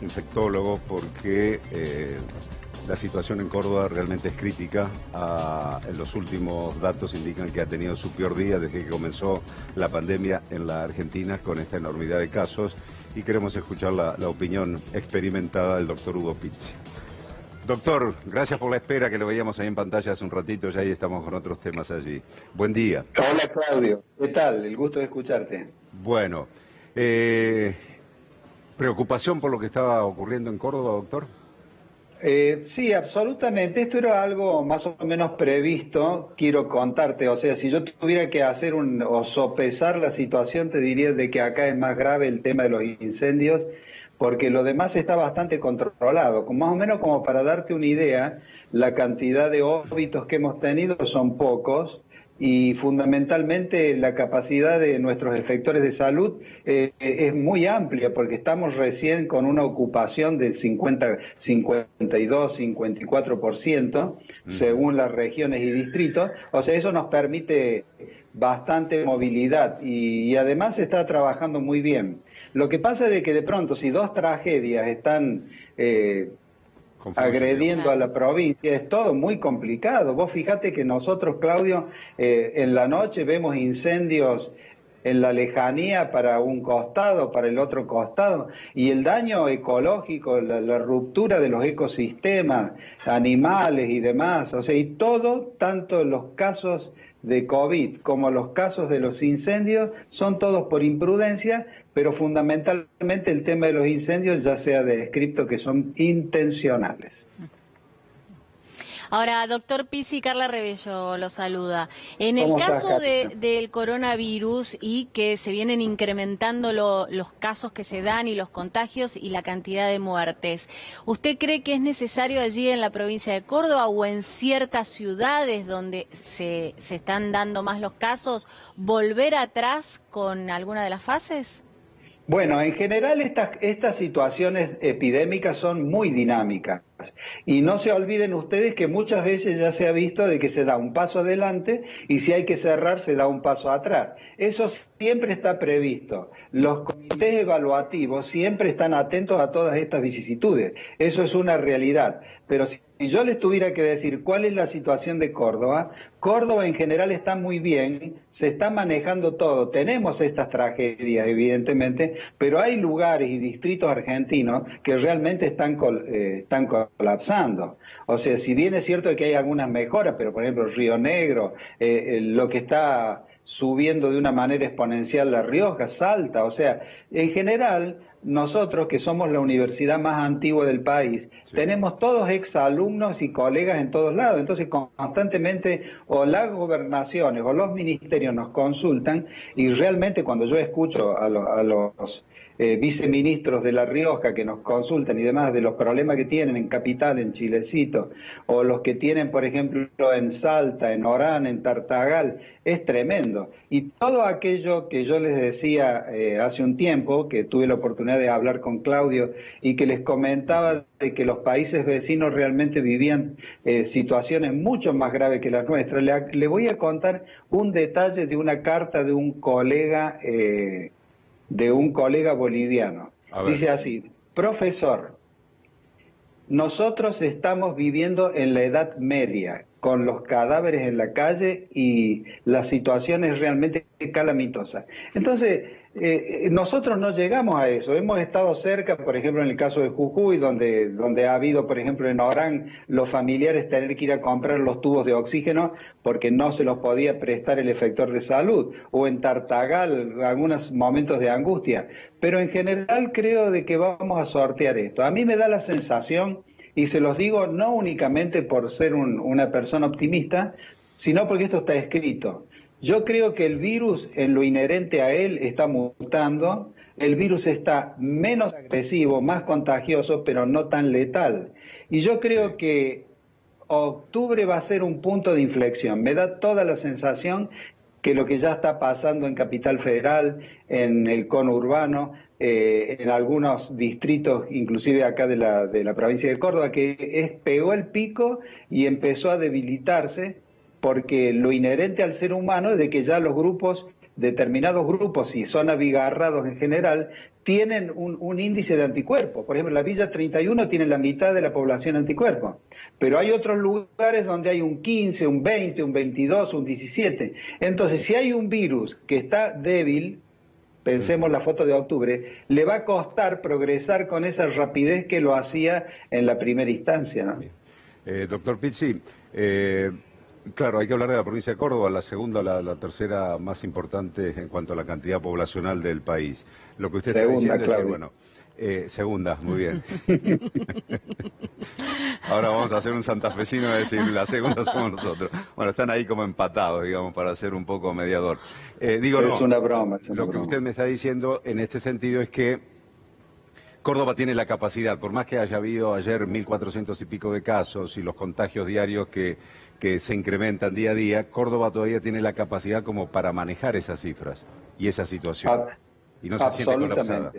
infectólogo, porque eh, la situación en Córdoba realmente es crítica. Ah, en los últimos datos indican que ha tenido su peor día desde que comenzó la pandemia en la Argentina con esta enormidad de casos y queremos escuchar la, opinión experimentada del doctor Hugo Pizzi. Doctor, gracias por la espera que lo veíamos ahí en pantalla hace un ratito, ya ahí estamos con otros temas allí. Buen día. Hola Claudio, ¿qué tal? El gusto de escucharte. Bueno, eh, ¿preocupación por lo que estaba ocurriendo en Córdoba, doctor? Eh, sí, absolutamente. Esto era algo más o menos previsto, quiero contarte. O sea, si yo tuviera que hacer un, o sopesar la situación, te diría de que acá es más grave el tema de los incendios, porque lo demás está bastante controlado. Más o menos como para darte una idea, la cantidad de óbitos que hemos tenido son pocos, y fundamentalmente la capacidad de nuestros efectores de salud eh, es muy amplia porque estamos recién con una ocupación del 50, 52, 54% según las regiones y distritos. O sea, eso nos permite bastante movilidad y, además se está trabajando muy bien. Lo que pasa es de que de pronto si dos tragedias están eh, agrediendo a la provincia. Es todo muy complicado. Vos fíjate que nosotros, Claudio, eh, en la noche vemos incendios en la lejanía para un costado, para el otro costado, y el daño ecológico, la, ruptura de los ecosistemas, animales y demás, o sea, y todo, tanto los casos de COVID como los casos de los incendios, son todos por imprudencia, pero fundamentalmente el tema de los incendios ya se ha descrito que son intencionales. Ahora, doctor Pisi, Carla Rebello lo saluda. En el caso del coronavirus y que se vienen incrementando los casos que se dan y los contagios y la cantidad de muertes, ¿usted cree que es necesario allí en la provincia de Córdoba o en ciertas ciudades donde se, se están dando más los casos volver atrás con alguna de las fases? Bueno, en general estas, estas situaciones epidémicas son muy dinámicas. Y no se olviden ustedes que muchas veces ya se ha visto de que se da un paso adelante y si hay que cerrar se da un paso atrás. Eso siempre está previsto. Los comités evaluativos siempre están atentos a todas estas vicisitudes. Eso es una realidad. Pero si yo les tuviera que decir cuál es la situación de Córdoba, Córdoba en general está muy bien, se está manejando todo. Tenemos estas tragedias, evidentemente, pero hay lugares y distritos argentinos que realmente están, eh, están colapsando. O sea, si bien es cierto que hay algunas mejoras, pero por ejemplo Río Negro, eh, eh, lo que está subiendo de una manera exponencial La Rioja, Salta, o sea, en general nosotros que somos la universidad más antigua del país, tenemos todos exalumnos y colegas en todos lados, entonces constantemente o las gobernaciones o los ministerios nos consultan y realmente cuando yo escucho a, a los eh, viceministros de La Rioja que nos consultan y demás de los problemas que tienen en Capital, en Chilecito, o los que tienen, por ejemplo, en Salta, en Orán, en Tartagal, es tremendo. Y todo aquello que yo les decía eh, hace un tiempo, que tuve la oportunidad de hablar con Claudio y que les comentaba de que los países vecinos realmente vivían eh, situaciones mucho más graves que las nuestras, le, voy a contar un detalle de una carta de un colega de un colega boliviano. Dice así, profesor, nosotros estamos viviendo en la Edad Media, con los cadáveres en la calle y la situación es realmente calamitosa. Entonces, eh, nosotros no llegamos a eso. Hemos estado cerca, por ejemplo, en el caso de Jujuy, donde, donde ha habido, por ejemplo, en Orán, los familiares tener que ir a comprar los tubos de oxígeno porque no se los podía prestar el efector de salud, o en Tartagal, algunos momentos de angustia. Pero en general creo de que vamos a sortear esto. A mí me da la sensación, y se los digo no únicamente por ser una persona optimista, sino porque esto está escrito. Yo creo que el virus, en lo inherente a él, está mutando. El virus está menos agresivo, más contagioso, pero no tan letal. Y yo creo que octubre va a ser un punto de inflexión. Me da toda la sensación que lo que ya está pasando en Capital Federal, en el cono urbano, eh, en algunos distritos, inclusive acá de la, de la provincia de Córdoba, que es, pegó el pico y empezó a debilitarse porque lo inherente al ser humano es de que ya los grupos, determinados grupos, si son abigarrados en general, tienen un, índice de anticuerpos. Por ejemplo, la Villa 31 tiene la mitad de la población anticuerpos, pero hay otros lugares donde hay un 15, un 20, un 22, un 17. Entonces, si hay un virus que está débil, pensemos la foto de octubre, le va a costar progresar con esa rapidez que lo hacía en la primera instancia. Eh, doctor Pizzi, eh, Claro, hay que hablar de la provincia de Córdoba, la segunda, la, la, tercera más importante en cuanto a la cantidad poblacional del país. Lo que usted está diciendo es que, bueno, eh, segunda, muy bien. Ahora vamos a hacer un santafesino y decir, la segunda somos nosotros. Bueno, están ahí como empatados, digamos, para ser un poco mediador. Eh, digo, es una broma. lo que usted me está diciendo en este sentido es que Córdoba tiene la capacidad, por más que haya habido ayer 1.400 y pico de casos y los contagios diarios que, que se incrementan día a día, Córdoba todavía tiene la capacidad como para manejar esas cifras y esa situación. Ah, y no se siente colapsada.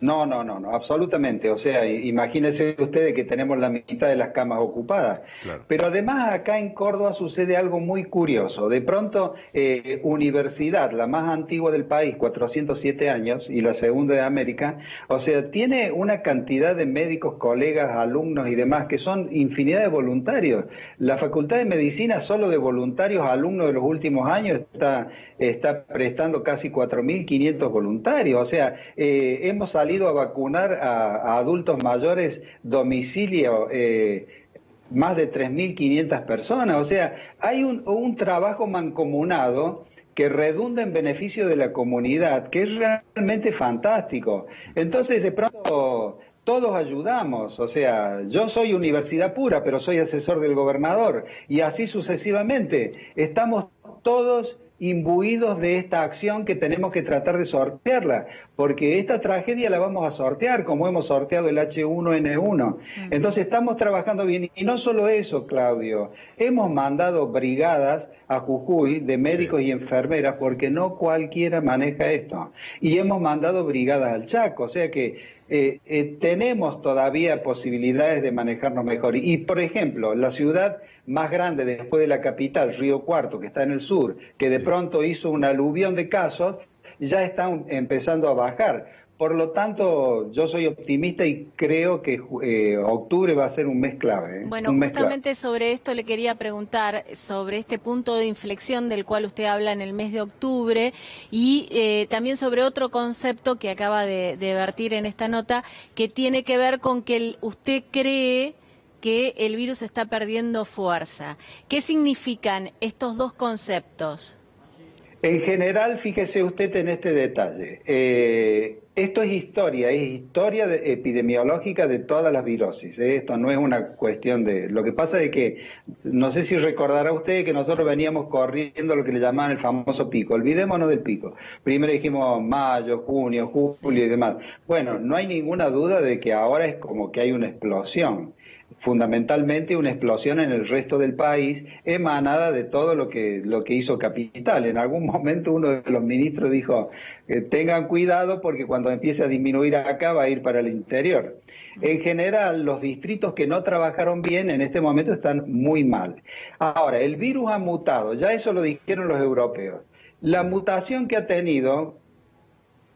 No, no, no, no, absolutamente. O sea, imagínense ustedes que tenemos la mitad de las camas ocupadas. Pero además acá en Córdoba sucede algo muy curioso. De pronto, eh, universidad, la más antigua del país, 407 años, y la segunda de América, o sea, tiene una cantidad de médicos, colegas, alumnos y demás que son infinidad de voluntarios. La Facultad de Medicina, solo de voluntarios, alumnos de los últimos años, está, está prestando casi 4.500 voluntarios. O sea, eh, hemos salido a vacunar a, adultos mayores domicilio eh, más de 3.500 personas. O sea, hay un, un trabajo mancomunado que redunda en beneficio de la comunidad, que es realmente fantástico. Entonces, de pronto, todos ayudamos, o sea, yo soy universidad pura, pero soy asesor del gobernador, y así sucesivamente. Estamos todos imbuidos de esta acción que tenemos que tratar de sortearla, porque esta tragedia la vamos a sortear como hemos sorteado el H1N1. Entonces estamos trabajando bien y no solo eso, Claudio, hemos mandado brigadas a Jujuy de médicos y enfermeras porque no cualquiera maneja esto. Y hemos mandado brigadas al Chaco, o sea que eh, eh, tenemos todavía posibilidades de manejarnos mejor. Y, por ejemplo, la ciudad más grande después de la capital, Río Cuarto, que está en el sur, que de pronto hizo un aluvión de casos, ya están empezando a bajar. Por lo tanto, yo soy optimista y creo que eh, octubre va a ser un mes clave. ¿eh? Bueno, justamente sobre esto le quería preguntar, sobre este punto de inflexión del cual usted habla en el mes de octubre y eh, también sobre otro concepto que acaba de, de vertir en esta nota, que tiene que ver con que usted cree que el virus está perdiendo fuerza. ¿Qué significan estos dos conceptos? En general, fíjese usted en este detalle. Eh, esto es historia, es historia epidemiológica de todas las virosis. ¿eh? Esto no es una cuestión de... Lo que pasa es que, no sé si recordará usted que nosotros veníamos corriendo lo que le llamaban el famoso pico. Olvidémonos del pico. Primero dijimos mayo, junio, julio y demás. Bueno, no hay ninguna duda de que ahora es como que hay una explosión fundamentalmente una explosión en el resto del país emanada de todo lo que, lo que hizo Capital. En algún momento uno de los ministros dijo, eh, tengan cuidado porque cuando empiece a disminuir acá va a ir para el interior. En general, los distritos que no trabajaron bien en este momento están muy mal. Ahora, el virus ha mutado, ya eso lo dijeron los europeos. La mutación que ha tenido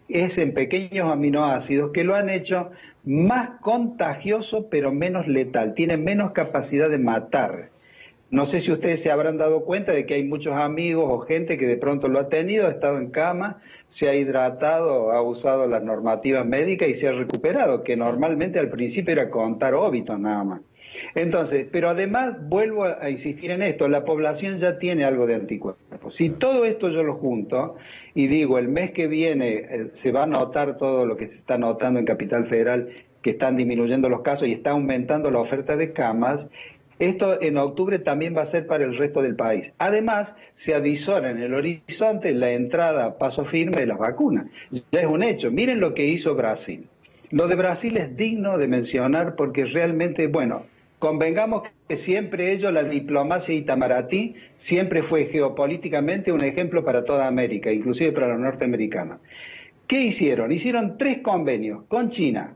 es en pequeños aminoácidos que lo han hecho más contagioso pero menos letal, tiene menos capacidad de matar. No sé si ustedes se habrán dado cuenta de que hay muchos amigos o gente que de pronto lo ha tenido, ha estado en cama, se ha hidratado, ha usado las normativas médicas y se ha recuperado, que normalmente al principio era contar óbitos nada más. Entonces, pero además vuelvo a insistir en esto, la población ya tiene algo de anticuerpos. Si todo esto yo lo junto y digo, el mes que viene eh, se va a notar todo lo que se está notando en Capital Federal, que están disminuyendo los casos y está aumentando la oferta de camas, esto en octubre también va a ser para el resto del país. Además, se avisora en el horizonte la entrada a paso firme de las vacunas. Ya es un hecho. Miren lo que hizo Brasil. Lo de Brasil es digno de mencionar porque realmente, bueno, Convengamos que siempre ellos, la diplomacia itamaratí, siempre fue geopolíticamente un ejemplo para toda América, inclusive para los norteamericanos. ¿Qué hicieron? Hicieron tres convenios con China,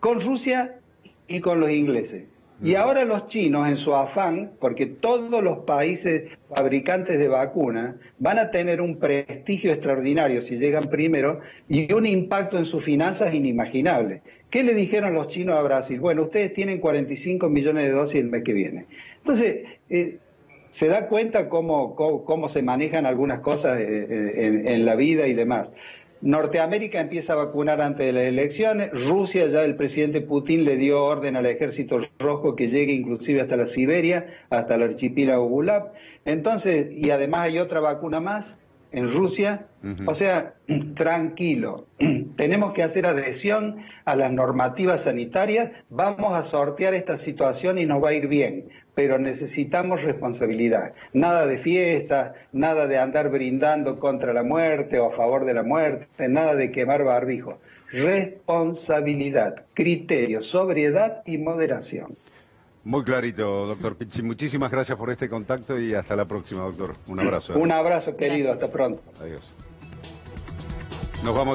con Rusia y con los ingleses. Y ahora los chinos, en su afán, porque todos los países fabricantes de vacunas van a tener un prestigio extraordinario si llegan primero y un impacto en sus finanzas inimaginable. ¿Qué le dijeron los chinos a Brasil? Bueno, ustedes tienen 45 millones de dosis el mes que viene. Entonces, eh, se da cuenta cómo, cómo, se manejan algunas cosas eh, eh, en, la vida y demás. Norteamérica empieza a vacunar antes de las elecciones, Rusia ya el presidente Putin le dio orden al ejército rojo que llegue inclusive hasta la Siberia, hasta el archipiélago Gulab. Entonces, y además hay otra vacuna más en Rusia. O sea, tranquilo, tenemos que hacer adhesión a las normativas sanitarias, vamos a sortear esta situación y nos va a ir bien pero necesitamos responsabilidad. Nada de fiesta, nada de andar brindando contra la muerte o a favor de la muerte, nada de quemar barbijo. Responsabilidad, criterio, sobriedad y moderación. Muy clarito, doctor Pizzi. Muchísimas gracias por este contacto y hasta la próxima, doctor. Un abrazo. Un abrazo, querido. Hasta pronto. Adiós. Nos vamos.